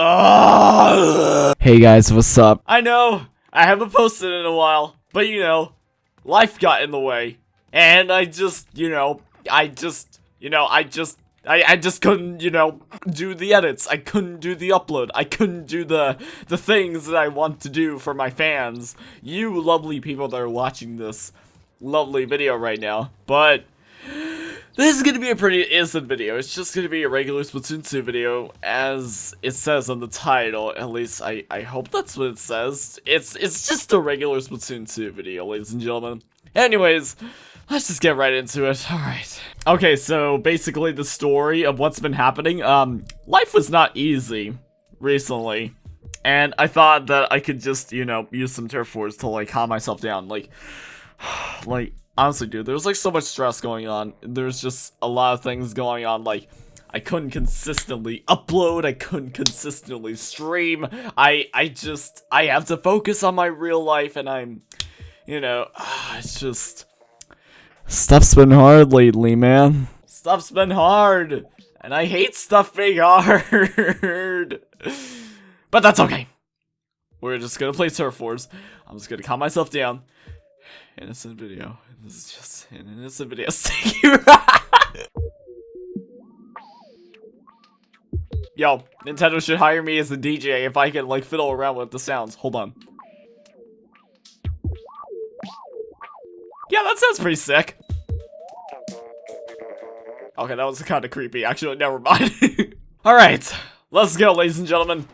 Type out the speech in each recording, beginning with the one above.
Hey guys, what's up? I know, I haven't posted in a while, but you know, life got in the way. And I just, you know, I just, you know, I just, I, I just couldn't, you know, do the edits. I couldn't do the upload. I couldn't do the, the things that I want to do for my fans. You lovely people that are watching this lovely video right now. But, this is gonna be a pretty innocent video. It's just gonna be a regular Splatoon 2 video, as it says on the title. At least I, I hope that's what it says. It's it's just a regular Splatoon 2 video, ladies and gentlemen. Anyways, let's just get right into it. Alright. Okay, so basically the story of what's been happening. Um, life was not easy recently. And I thought that I could just, you know, use some turf wars to like calm myself down. Like, like honestly, dude, there was like so much stress going on. There's just a lot of things going on. Like, I couldn't consistently upload. I couldn't consistently stream. I, I just, I have to focus on my real life, and I'm, you know, it's just Stuff's been hard lately, man. stuff's been hard, and I hate stuff being hard. but that's okay. We're just gonna play Turf Wars. I'm just gonna calm myself down. Innocent video. This is just an innocent video. Yo, Nintendo should hire me as a DJ if I can like fiddle around with the sounds. Hold on. Yeah, that sounds pretty sick. Okay, that was kind of creepy. Actually, never mind. Alright, let's go, ladies and gentlemen.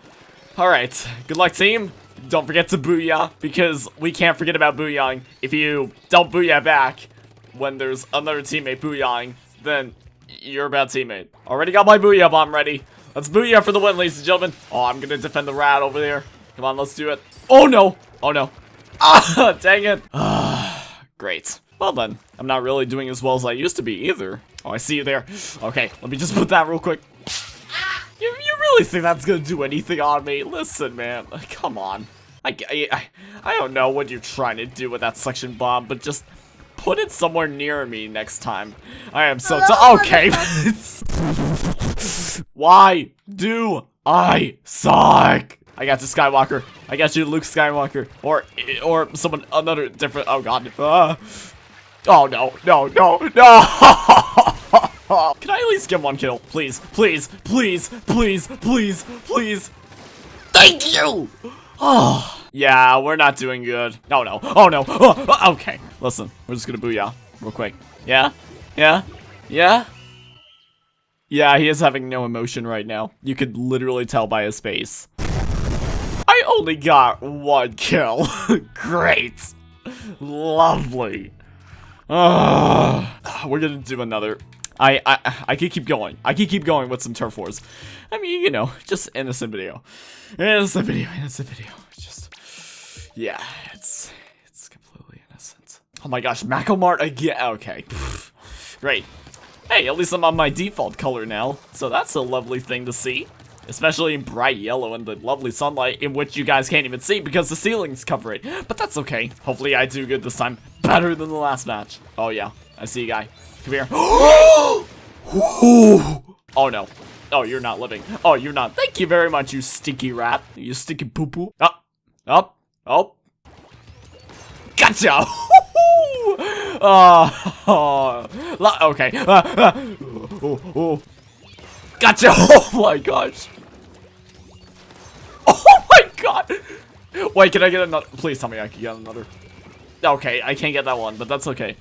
Alright, good luck, team. Don't forget to booyah, because we can't forget about booyahing. If you don't booyah back when there's another teammate booyahing, then you're a bad teammate. Already got my booyah bomb ready. Let's booyah for the win, ladies and gentlemen. Oh, I'm gonna defend the rat over there. Come on, let's do it. Oh, no. Oh, no. Ah, dang it. Ah, great. Well then, I'm not really doing as well as I used to be either. Oh, I see you there. Okay, let me just put that real quick. You, you really think that's gonna do anything on me? Listen, man. Come on. I, I, I don't know what you're trying to do with that suction bomb, but just put it somewhere near me next time. I am so okay. Why do I suck? I got you, Skywalker. I got you, Luke Skywalker, or or someone another different. Oh God. Uh, oh no, no, no, no. Can I at least get one kill, please, please, please, please, please, please? Thank you. Oh. Yeah, we're not doing good. No, no. Oh, no. Oh, okay. Listen, we're just gonna booyah real quick. Yeah? Yeah? Yeah? Yeah, he is having no emotion right now. You could literally tell by his face. I only got one kill. Great. Lovely. Uh, we're gonna do another. I, I I can keep going. I can keep going with some turf wars. I mean, you know, just innocent video. Innocent video, innocent video. Just yeah, it's it's completely innocent. Oh my gosh, MakoMart again. Okay, great. Hey, at least I'm on my default color now, so that's a lovely thing to see. Especially in bright yellow and the lovely sunlight in which you guys can't even see because the ceilings cover it. But that's okay. Hopefully I do good this time. Better than the last match. Oh yeah, I see you guy. Come here. oh no. Oh, you're not living. Oh, you're not. Thank you very much, you stinky rat. You stinky poo-poo. Up. Up. Oh. Gotcha! oh, oh, okay. Uh, uh, oh, oh. Gotcha! Oh my gosh. Oh my god! Wait, can I get another? Please tell me I can get another. Okay, I can't get that one, but that's okay.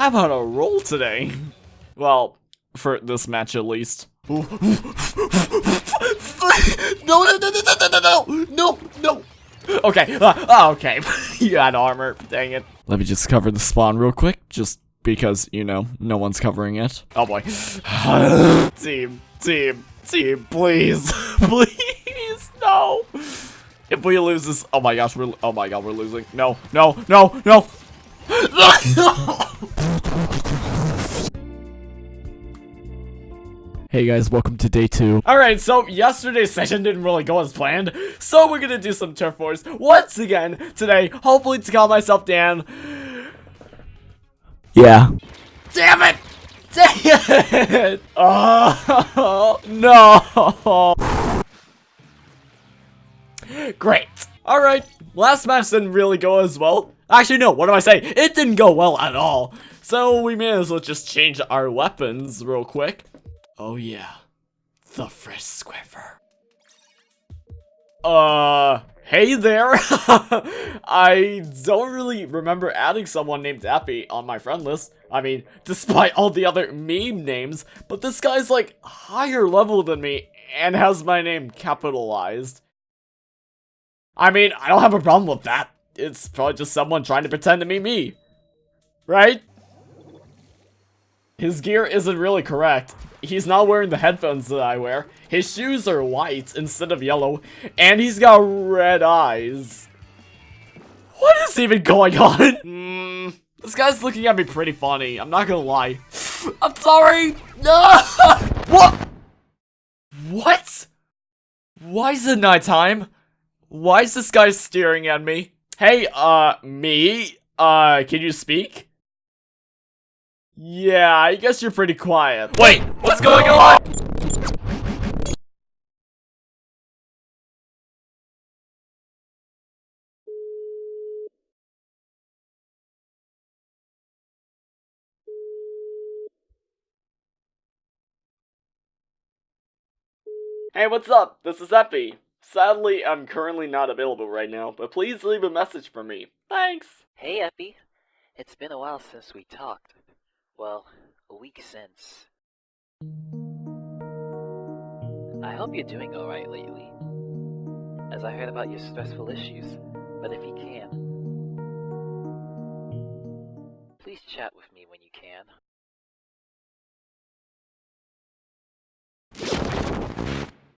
I'm on a roll today. Well, for this match at least. no, no, no, no, no, no, no, no, no. Okay, uh, okay. you had armor, dang it. Let me just cover the spawn real quick, just because, you know, no one's covering it. Oh boy. team, team, team, please, please, no. If we lose this, oh my gosh, we're, oh my god, we're losing. No, no, no, no. Hey guys, welcome to day two. Alright, so yesterday's session didn't really go as planned, so we're gonna do some turf wars once again today, hopefully to calm myself down. Yeah. Damn it! Damn it! Oh, no! Great. Alright, last match didn't really go as well. Actually, no, what do I say? It didn't go well at all. So we may as well just change our weapons real quick. Oh yeah, the Fresh Squiffer. Uh, hey there. I don't really remember adding someone named Appy on my friend list. I mean, despite all the other meme names, but this guy's like higher level than me and has my name capitalized. I mean, I don't have a problem with that. It's probably just someone trying to pretend to be me. Right? His gear isn't really correct. He's not wearing the headphones that I wear. His shoes are white instead of yellow. And he's got red eyes. What is even going on? Hmm, this guy's looking at me pretty funny. I'm not gonna lie. I'm sorry. No. what? What? Why is it nighttime? Why is this guy staring at me? Hey, uh, me? Uh, can you speak? Yeah, I guess you're pretty quiet. Wait, what's going on? Hey, what's up? This is Epi. Sadly, I'm currently not available right now, but please leave a message for me. Thanks. Hey, Epi. It's been a while since we talked. Well, a week since. I hope you're doing alright lately. As I heard about your stressful issues, but if you can, please chat with